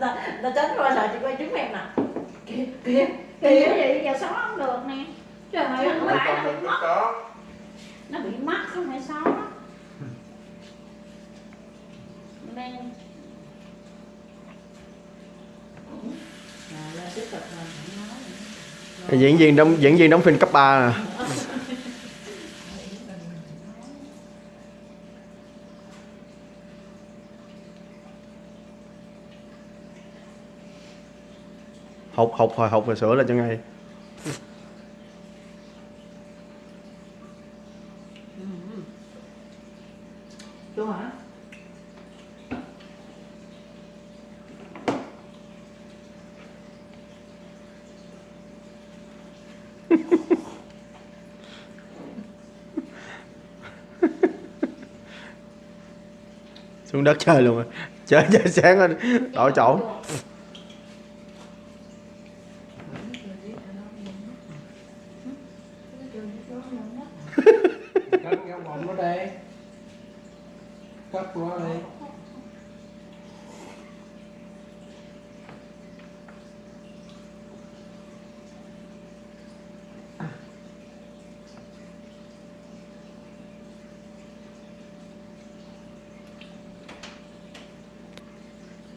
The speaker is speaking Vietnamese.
ta người ta tránh qua rồi chị quay trứng em nè. Kìa kìa kìa vậy giờ xóa không được nè. Trời ơi không phải nó bị có mất Nó bị mất không phải xóa nữa. diễn viên đóng diễn viên đóng phim cấp 3 à. Hụt hụt hồi hụt rồi sửa là cho ngay. Chua hả? xuống đất chơi luôn rồi. Chơi chơi sáng lên đổi chỗ cắt cái bọng nó đây. Cắt nó đây.